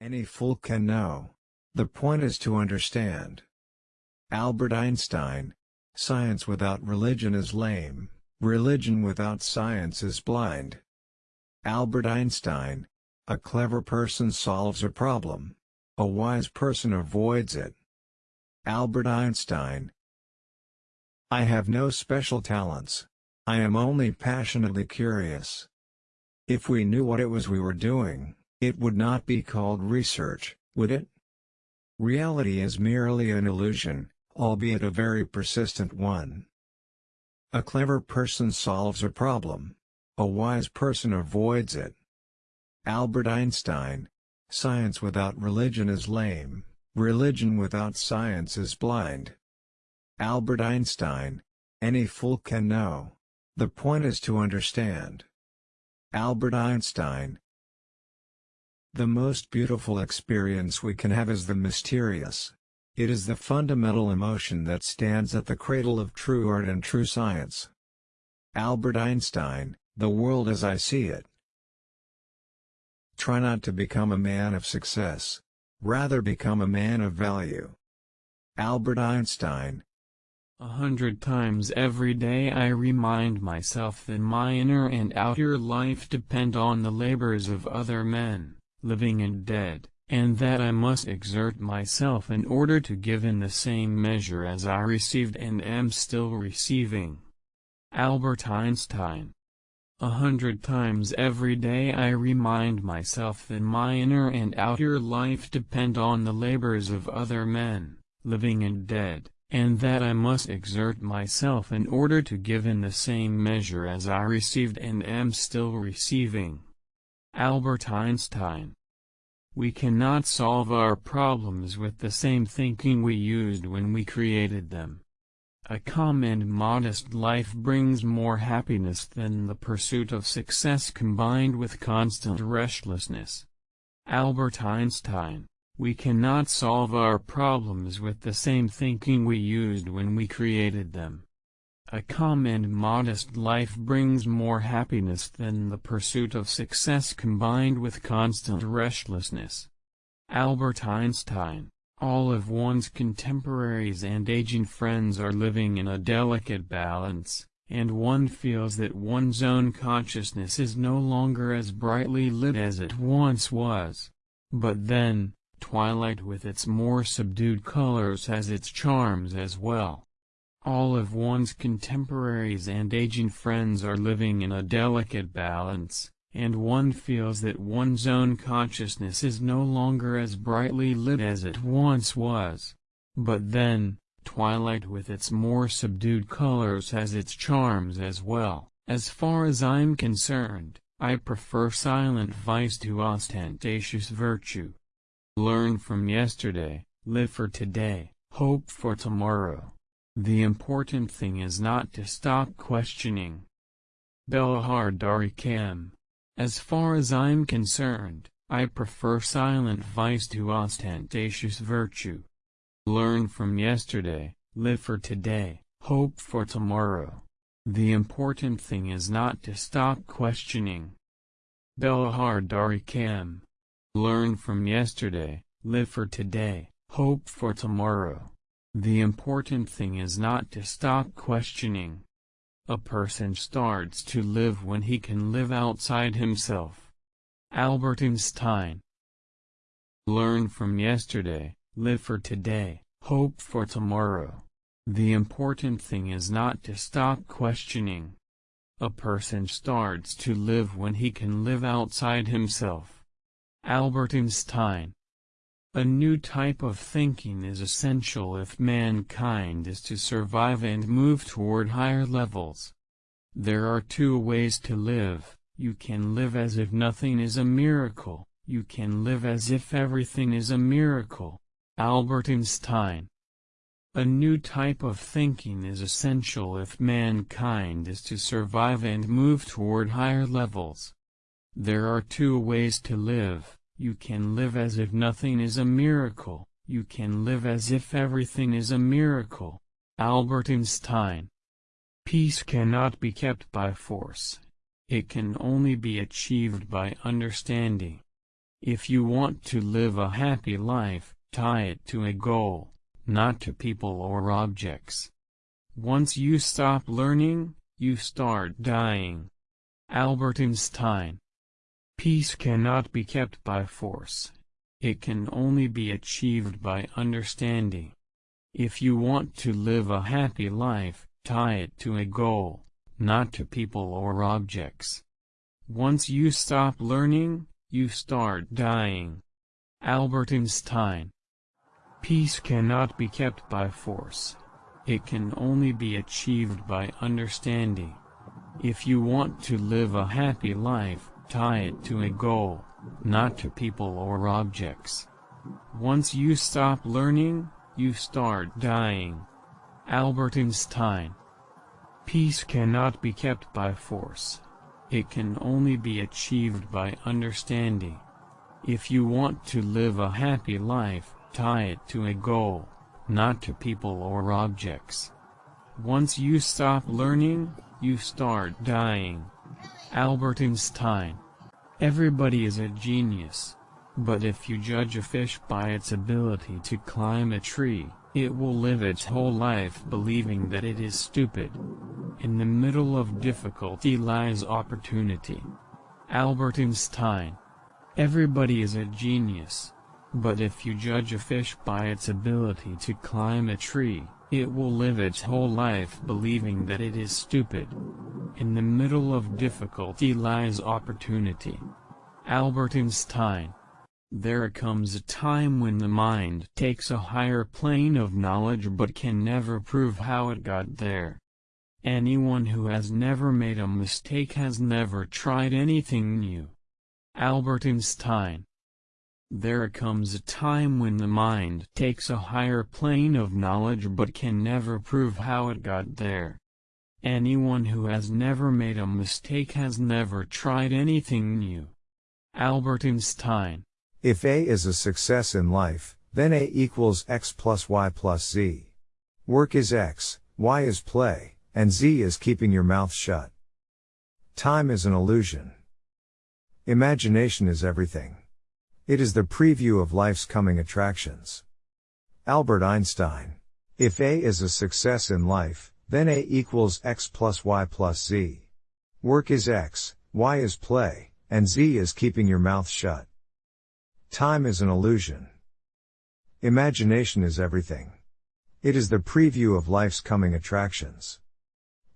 Any fool can know. The point is to understand. Albert Einstein. Science without religion is lame, religion without science is blind. Albert Einstein. A clever person solves a problem. A wise person avoids it. Albert Einstein. I have no special talents. I am only passionately curious. If we knew what it was we were doing, it would not be called research, would it? Reality is merely an illusion, albeit a very persistent one. A clever person solves a problem. A wise person avoids it. Albert Einstein. Science without religion is lame, religion without science is blind. Albert Einstein. Any fool can know. The point is to understand. Albert Einstein. The most beautiful experience we can have is the mysterious. It is the fundamental emotion that stands at the cradle of true art and true science. Albert Einstein, The World as I See It Try not to become a man of success. Rather become a man of value. Albert Einstein A hundred times every day I remind myself that my inner and outer life depend on the labors of other men, living and dead and that I must exert myself in order to give in the same measure as I received and am still receiving. Albert Einstein A hundred times every day I remind myself that my inner and outer life depend on the labors of other men, living and dead, and that I must exert myself in order to give in the same measure as I received and am still receiving. Albert Einstein we cannot solve our problems with the same thinking we used when we created them. A calm and modest life brings more happiness than the pursuit of success combined with constant restlessness. Albert Einstein We cannot solve our problems with the same thinking we used when we created them. A calm and modest life brings more happiness than the pursuit of success combined with constant restlessness. Albert Einstein All of one's contemporaries and aging friends are living in a delicate balance, and one feels that one's own consciousness is no longer as brightly lit as it once was. But then, twilight with its more subdued colors has its charms as well. All of one's contemporaries and aging friends are living in a delicate balance, and one feels that one's own consciousness is no longer as brightly lit as it once was. But then, twilight with its more subdued colors has its charms as well. As far as I'm concerned, I prefer silent vice to ostentatious virtue. Learn from yesterday, live for today, hope for tomorrow. The important thing is not to stop questioning. Belahar Darikam. As far as I'm concerned, I prefer silent vice to ostentatious virtue. Learn from yesterday, live for today, hope for tomorrow. The important thing is not to stop questioning. Belahar Darikam. Learn from yesterday, live for today, hope for tomorrow. The important thing is not to stop questioning. A person starts to live when he can live outside himself. Albert Einstein Learn from yesterday, live for today, hope for tomorrow. The important thing is not to stop questioning. A person starts to live when he can live outside himself. Albert Einstein a new type of thinking is essential if mankind is to survive and move toward higher levels. There are two ways to live, you can live as if nothing is a miracle, you can live as if everything is a miracle. Albert Einstein A new type of thinking is essential if mankind is to survive and move toward higher levels. There are two ways to live you can live as if nothing is a miracle, you can live as if everything is a miracle. Albert Einstein Peace cannot be kept by force. It can only be achieved by understanding. If you want to live a happy life, tie it to a goal, not to people or objects. Once you stop learning, you start dying. Albert Einstein Peace cannot be kept by force. It can only be achieved by understanding. If you want to live a happy life, tie it to a goal, not to people or objects. Once you stop learning, you start dying. Albert Einstein Peace cannot be kept by force. It can only be achieved by understanding. If you want to live a happy life, tie it to a goal, not to people or objects. Once you stop learning, you start dying. Albert Einstein Peace cannot be kept by force. It can only be achieved by understanding. If you want to live a happy life, tie it to a goal, not to people or objects. Once you stop learning, you start dying. Albert Einstein Everybody is a genius. But if you judge a fish by its ability to climb a tree, it will live its whole life believing that it is stupid. In the middle of difficulty lies opportunity. Albert Einstein. Everybody is a genius. But if you judge a fish by its ability to climb a tree, it will live its whole life believing that it is stupid. In the middle of difficulty lies opportunity. Albert Einstein. There comes a time when the mind takes a higher plane of knowledge but can never prove how it got there. Anyone who has never made a mistake has never tried anything new. Albert Einstein There comes a time when the mind takes a higher plane of knowledge but can never prove how it got there. Anyone who has never made a mistake has never tried anything new. Albert Einstein if A is a success in life, then A equals X plus Y plus Z. Work is X, Y is play, and Z is keeping your mouth shut. Time is an illusion. Imagination is everything. It is the preview of life's coming attractions. Albert Einstein. If A is a success in life, then A equals X plus Y plus Z. Work is X, Y is play, and Z is keeping your mouth shut. Time is an illusion. Imagination is everything. It is the preview of life's coming attractions.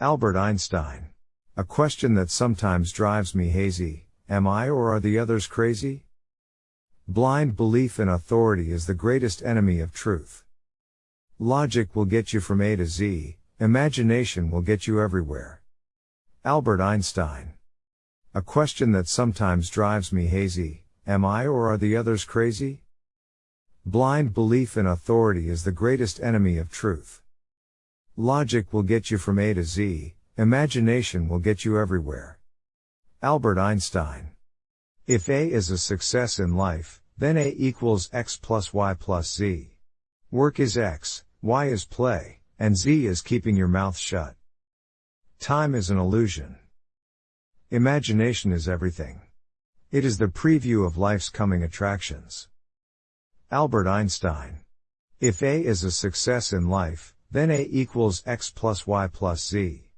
Albert Einstein. A question that sometimes drives me hazy, am I or are the others crazy? Blind belief in authority is the greatest enemy of truth. Logic will get you from A to Z, imagination will get you everywhere. Albert Einstein. A question that sometimes drives me hazy, Am I or are the others crazy? Blind belief in authority is the greatest enemy of truth. Logic will get you from A to Z, imagination will get you everywhere. Albert Einstein. If A is a success in life, then A equals X plus Y plus Z. Work is X, Y is play, and Z is keeping your mouth shut. Time is an illusion. Imagination is everything. It is the preview of life's coming attractions. Albert Einstein. If A is a success in life, then A equals X plus Y plus Z.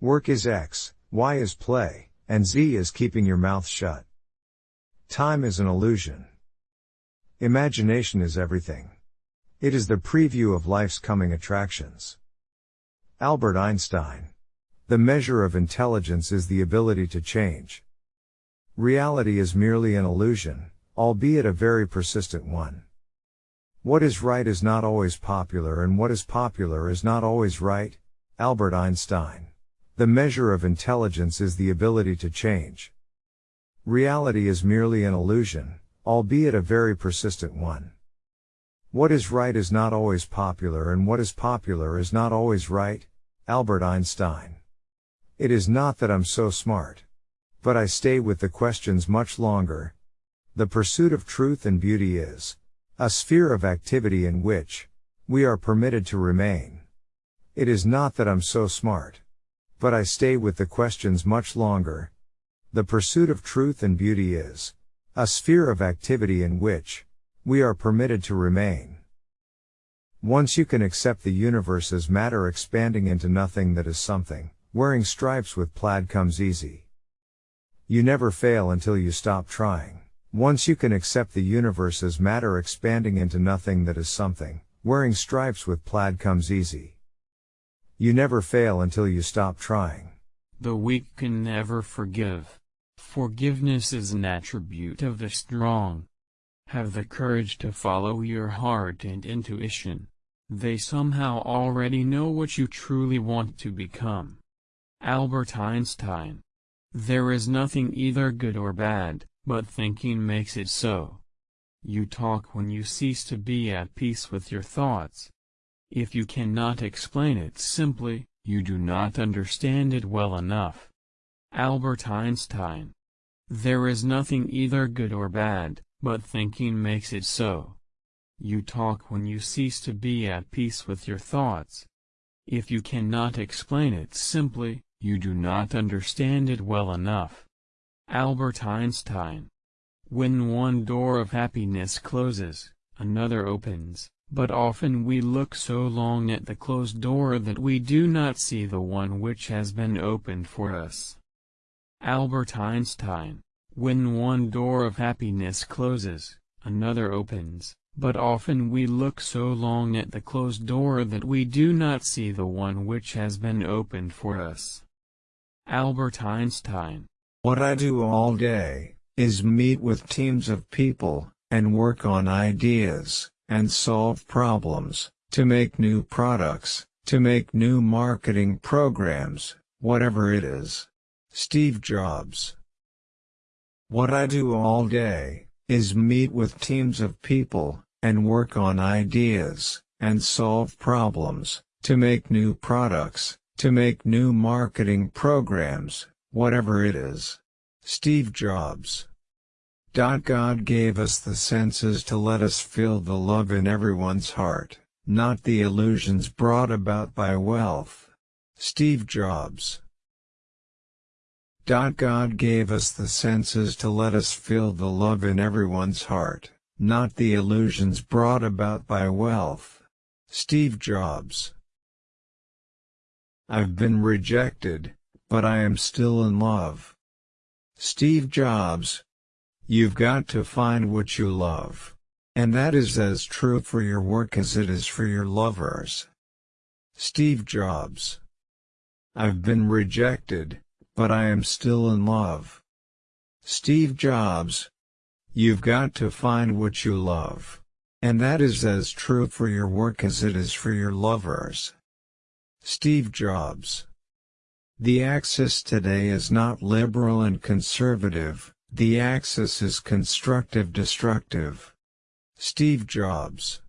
Work is X, Y is play, and Z is keeping your mouth shut. Time is an illusion. Imagination is everything. It is the preview of life's coming attractions. Albert Einstein. The measure of intelligence is the ability to change. Reality is merely an illusion, albeit a very persistent one. What is right is not always popular and what is popular is not always right. Albert Einstein. The measure of intelligence is the ability to change. Reality is merely an illusion, albeit a very persistent one. What is right is not always popular and what is popular is not always right. Albert Einstein. It is not that I'm so smart. But I stay with the questions much longer. The pursuit of truth and beauty is a sphere of activity in which we are permitted to remain. It is not that I'm so smart. But I stay with the questions much longer. The pursuit of truth and beauty is A sphere of activity in which we are permitted to remain. Once you can accept the universe as matter expanding into nothing that is something, wearing stripes with plaid comes easy. You never fail until you stop trying. Once you can accept the universe as matter expanding into nothing that is something, wearing stripes with plaid comes easy. You never fail until you stop trying. The weak can never forgive. Forgiveness is an attribute of the strong. Have the courage to follow your heart and intuition. They somehow already know what you truly want to become. Albert Einstein. There is nothing either good or bad, but thinking makes it so. You talk when you cease to be at peace with your thoughts. If you cannot explain it simply, you do not understand it well enough. Albert Einstein. There is nothing either good or bad, but thinking makes it so. You talk when you cease to be at peace with your thoughts. If you cannot explain it simply, you do not understand it well enough. Albert Einstein. When one door of happiness closes, another opens, but often we look so long at the closed door that we do not see the one which has been opened for us. Albert Einstein. When one door of happiness closes, another opens, but often we look so long at the closed door that we do not see the one which has been opened for us. Albert Einstein. What I do all day is meet with teams of people and work on ideas and solve problems to make new products, to make new marketing programs, whatever it is. Steve Jobs. What I do all day is meet with teams of people and work on ideas and solve problems to make new products, to make new marketing programs, whatever it is. Steve Jobs. God gave us the senses to let us feel the love in everyone's heart, not the illusions brought about by wealth. Steve Jobs. God gave us the senses to let us feel the love in everyone's heart, not the illusions brought about by wealth. Steve Jobs. I've been rejected, but I am still in love. Steve Jobs. You've got to find what you love. And that is as true for your work as it is for your lovers. Steve Jobs. I've been rejected, but I am still in love. Steve Jobs. You've got to find what you love. And that is as true for your work as it is for your lovers. Steve Jobs. The axis today is not liberal and conservative, the axis is constructive-destructive. Steve Jobs.